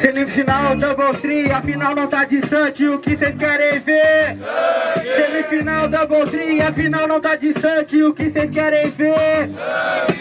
Semifinal Double Tree, a final não tá distante, o que vocês querem ver? Semifinal Double Tree, a final não tá distante, o que vocês querem ver?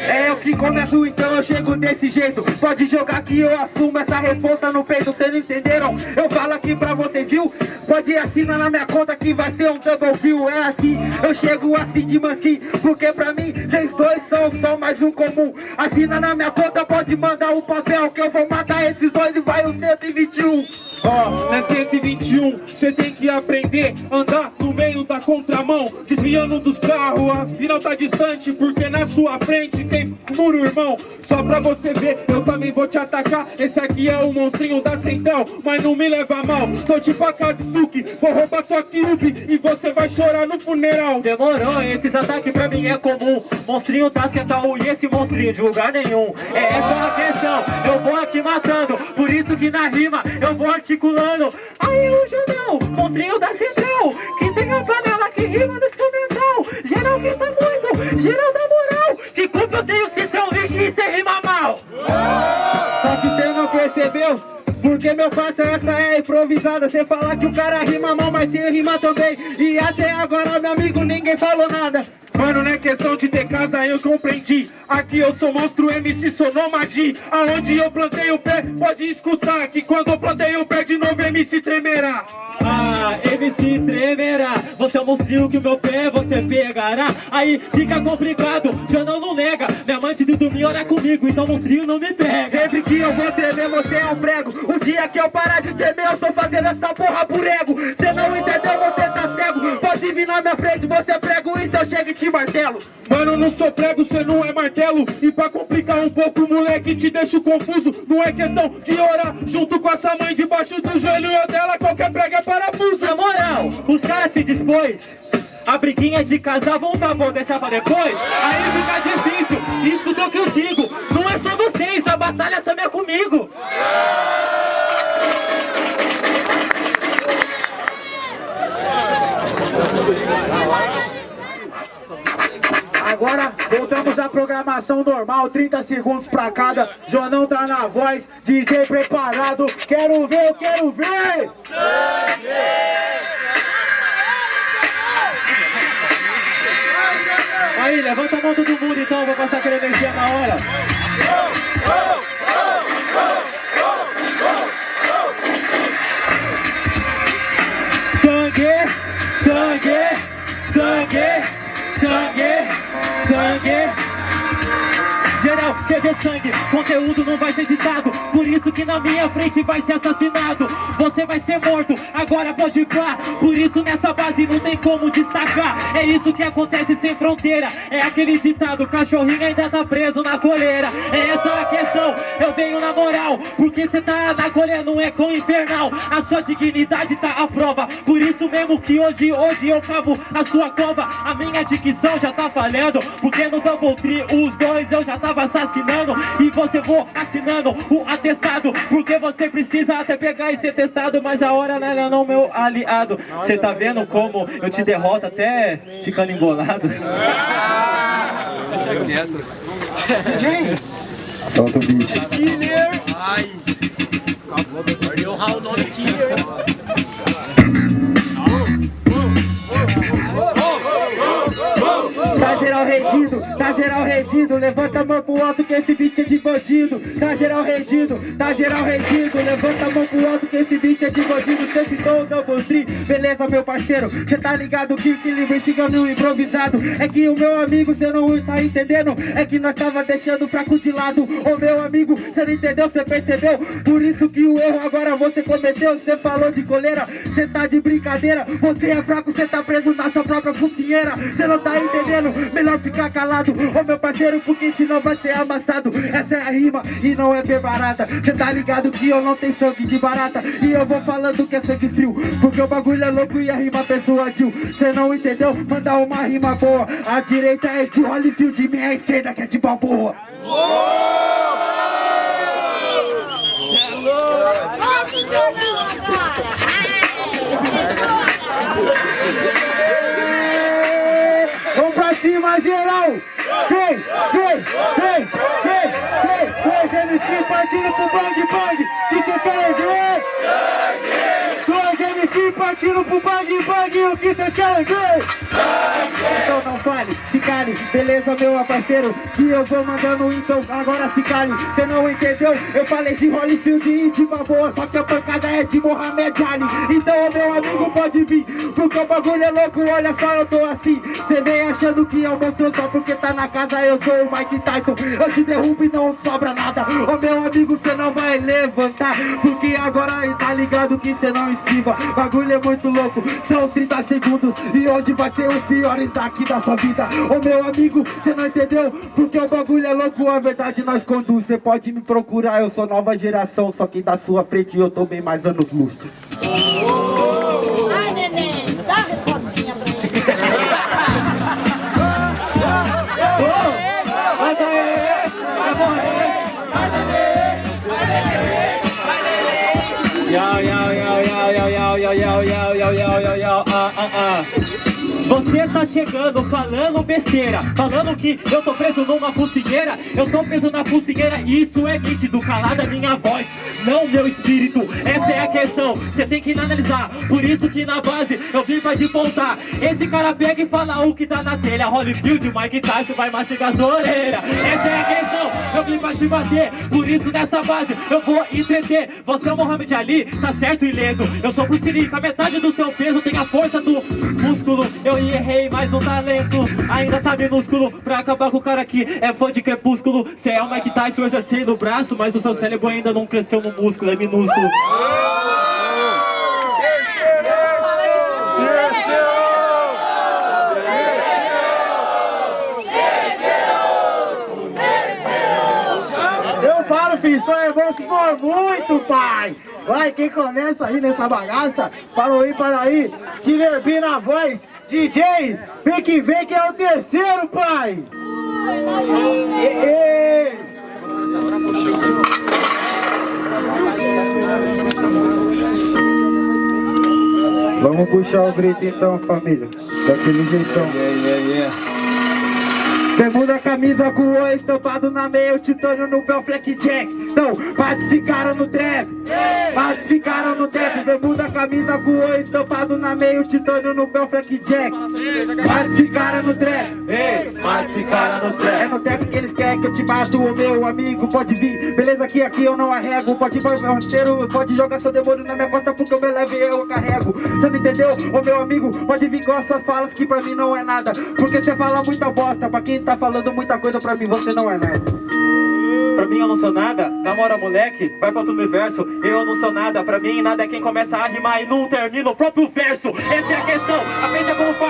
É eu que começo, então eu chego desse jeito Pode jogar que eu assumo essa resposta no peito Vocês não entenderam? Eu aqui pra vocês, viu? Pode assinar na minha conta que vai ser um double kill É assim, eu chego assim de mansinho Porque pra mim, vocês dois são só mais um comum. Assina na minha conta, pode mandar o papel Que eu vou matar esses dois e vai o 121 Ó, oh, na 121, cê tem que aprender Andar no meio da contramão Desviando dos carros, a final tá distante Porque na sua frente tem muro, irmão. Só pra você ver, eu também vou te atacar. Esse aqui é o monstrinho da central Mas não me leva mal, tô tipo a Katsuki Vou roubar sua Kyubi e você vai chorar no funeral. Demorou, esses ataques pra mim é comum. Monstrinho da central e esse monstrinho de lugar nenhum. É essa a questão, eu vou aqui matando Por isso que na rima eu vou articulando. Aí o Judão, monstrinho da central Que tem a panela que rima no instrumental. Geral que tá muito, geral da moral. Que culpa eu tenho se seu lixo e cê rima mal? Só que cê não percebeu porque meu parceiro, essa é improvisada. Você falar que o cara rima mal, mas cê rima também. E até agora, meu amigo, ninguém falou nada. Mano, não é questão de ter casa, eu compreendi Aqui eu sou monstro MC, sou nômade. Aonde eu plantei o pé, pode escutar Que quando eu plantei o pé de novo, MC tremerá. Ah, MC tremerá. Você é um monstrinho que o meu pé você pegará. Aí fica complicado, já não não nega. Minha mãe de dormir olha comigo, então monstrinho não me pega. Sempre que eu vou tremer você é um prego. O dia que eu parar de tremer eu tô fazendo essa porra por ego. Cê não entendeu, você tá cego. Pode vir na minha frente, você é prego, então chega e te martelo. Mano, não sou prego, cê não é martelo E pra complicar um pouco, moleque, te deixo confuso. Não é questão de orar junto com essa mãe debaixo do joelho dela Qualquer prego é parafuso. Na moral, os caras se dispôs. A briguinha de casar, vamos tá bom, deixar pra depois? Aí fica difícil, escuta o que eu digo. Não é só vocês, a batalha também é comigo Agora voltamos à programação normal, 30 segundos pra cada. Jonão tá na voz, DJ preparado. Quero ver, eu quero ver! Sangue! Aí, levanta a mão todo mundo então, vou passar energia na hora. Quer sangue, conteúdo não vai ser ditado. Por isso que na minha frente vai ser assassinado. Você vai ser morto, agora pode ir pra Por isso nessa base não tem como destacar. É isso que acontece sem fronteira. É aquele ditado, cachorrinho ainda tá preso na coleira. É essa a questão, eu venho na moral. Porque cê tá na coleira, não é com infernal. A sua dignidade tá à prova. Por isso mesmo que hoje, hoje eu cavo a sua cova. A minha dicção já tá falhando Porque no Double Tree os dois eu já tava E você vou assinando o atestado Porque você precisa até pegar e ser testado Mas a hora não é não, meu aliado? Você tá vendo como eu te derroto até ficando embolado? Deixa quieto. DJ Solta o beat Killer Ai Are you how not killer? Tá geral rendido Levanta a mão pro alto que esse beat é de bandido. Tá geral rendido, tá geral rendido Levanta a mão pro alto que esse beat é de bandido. Cê citou o Double Tree, beleza meu parceiro? Cê tá ligado que o que investiga no improvisado. É que o meu amigo cê não tá entendendo. É que nós tava deixando fraco de lado. Ô meu amigo, cê não entendeu, cê percebeu? Por isso que o erro agora você cometeu. Cê falou de coleira, cê tá de brincadeira. Você é fraco, cê tá preso na sua própria focinheira. Cê não tá entendendo? Melhor ficar calado Ô meu parceiro, porque senão vai ser amassado. Essa é a rima e não é bem barata. Cê tá ligado que eu não tenho sangue de barata. E eu vou falando que é sangue frio Porque o bagulho é louco e a rima persuadiu Cê não entendeu? Manda uma rima boa. A direita é de Holyfield e minha esquerda que é de Balboa. Cima geral! Vem, vem, vem, vem, vem! Dois MC partindo pro bang bang! Que cês querem ver? Dois Partindo pro bang bang! O que cês querem ver? Então não fale, se cale, beleza meu parceiro Que eu vou mandando então agora se cale Cê não entendeu? Eu falei de Holyfield e de Baboa Só que a pancada é de Mohamed Ali Então meu amigo pode vir Porque o bagulho é louco, olha só eu tô assim Cê vem achando que é um só porque tá na casa Eu sou o Mike Tyson, eu te derrubo e não sobra nada Ô meu amigo cê não vai levantar Porque agora tá ligado que cê não esquiva Bagulho é muito louco, são 30 segundos E hoje vai ser os piores daqui da sua vida. Ô meu amigo, cê não entendeu? Porque o bagulho é louco, a verdade nós conduz. Cê pode me procurar, eu sou nova geração Só que da sua frente eu tô bem mais anos luz. Ai, uh, uh. uh. Você tá chegando falando besteira Falando que eu tô preso numa focinheira Eu tô preso na e isso é nítido Calada minha voz, não meu espírito Essa é a questão, você tem que analisar Por isso que na base eu vim pra te voltar Esse cara pega e fala o que tá na telha Holyfield, Mike Tyson vai mastigar sua orelha Essa é a questão, eu vim pra te bater Por isso nessa base eu vou entreter Você é o Mohamed Ali, tá certo e leso Eu sou Bruce Lee, com a metade do teu peso Tem a força do músculo Eu errei, mas o talento ainda tá minúsculo. Pra acabar com o cara aqui é fã de crepúsculo Cê é o Mike Tyson, eu já sei no braço Mas o seu cérebro ainda não cresceu no músculo, é minúsculo. Eu falo, filho, é bom se for muito, pai. Vai, quem começa aí nessa bagaça, falou aí para aí, Killer B na voz, DJ, vem que vem que é o terceiro, pai. Ei, ei. Vamos puxar o grito então, família. Daquele jeitão. Bermuda, camisa com o oi estampado na meia, o titânio no pé, o Fleck Jack. Então, bate esse cara no trap. Bate esse cara no trap. Bermuda, camisa com o oi estampado na meia, o titânio no pé, o Fleck Jack. Bate esse cara no trap. Bate esse cara no trap. É no trap que eles querem que eu te mato, o meu amigo. Pode vir, beleza que aqui eu não arrego. Pode ir meu parceiro, pode jogar seu demônio na minha costa porque eu me levo e eu carrego. Você não entendeu? Ô meu amigo, pode vir com as suas falas que pra mim não é nada. Porque você fala muita bosta, pra quem tá falando muita coisa pra mim, você não é nada. Pra mim eu não sou nada, namora moleque, vai pra outro universo. Eu não sou nada, pra mim nada é quem começa a rimar e não termina o próprio verso. Essa é a questão, aprenda como faz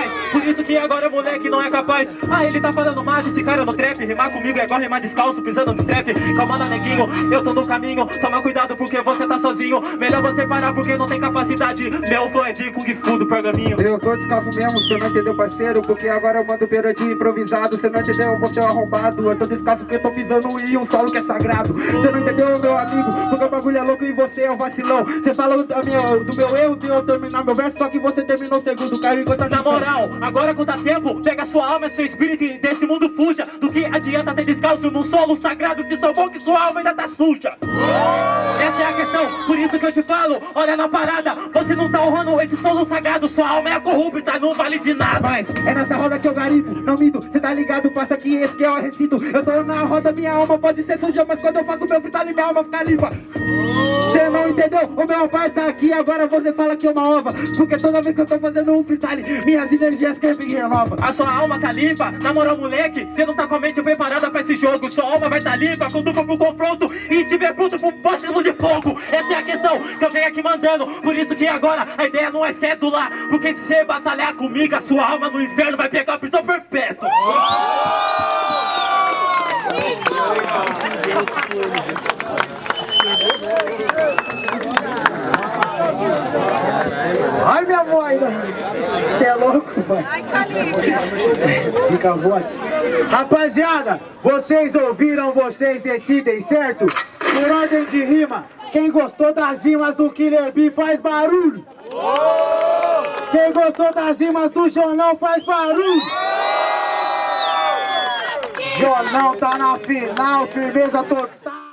isso que agora moleque não é capaz Ah, ele tá falando mais esse cara no trap Rimar comigo é igual rimar descalço, pisando no strap Calma lá neguinho, eu tô no caminho Toma cuidado porque você tá sozinho Melhor você parar porque não tem capacidade Meu flow é de Kung Fu do pergaminho Eu tô descalço mesmo, você não entendeu, parceiro? Porque agora eu mando beira de improvisado. Você não entendeu, você é um arrombado. Eu tô descalço porque eu tô pisando em um solo que é sagrado. Você não entendeu, meu amigo? Porque o bagulho é louco e você é um vacilão. Você falou da minha, do meu erro de eu terminar meu verso, só que você terminou o segundo, caiu enquanto Na moral, agora quando dá tempo, pega sua alma e seu espírito e desse mundo fuja. Do que adianta ter descalço num solo sagrado se sou bom que sua alma ainda tá suja? Essa é a questão, por isso que eu te falo, olha na parada Você não tá honrando esse solo sagrado, sua alma é corrupta, não vale de nada. Mas é nessa roda que eu garimpo, não minto, cê tá ligado, passa aqui, esse que é o recinto Eu tô na roda, minha alma pode ser suja, mas quando eu faço meu freestyle, minha alma fica limpa. Cê não entendeu? O meu parça aqui, agora você fala que é uma ova Porque toda vez que eu tô fazendo um freestyle, minhas energias crescem e renovam A sua alma tá limpa, na moral moleque Cê não tá com a mente preparada pra esse jogo. Sua alma vai tá limpa quando for pro confronto. E tiver pronto pro batismo de fogo. Essa é a questão que eu venho aqui mandando. Por isso que agora a ideia não é cédula Porque se você batalhar comigo A sua alma no inferno vai pegar prisão perpétua Ai, minha voz! Você é louco, pai? Fica a voz. Rapaziada, vocês ouviram, vocês decidem, certo? Por ordem de rima, quem gostou das rimas do Killer B faz barulho. Quem gostou das rimas do Jonão faz barulho. Jonão tá na final, firmeza total.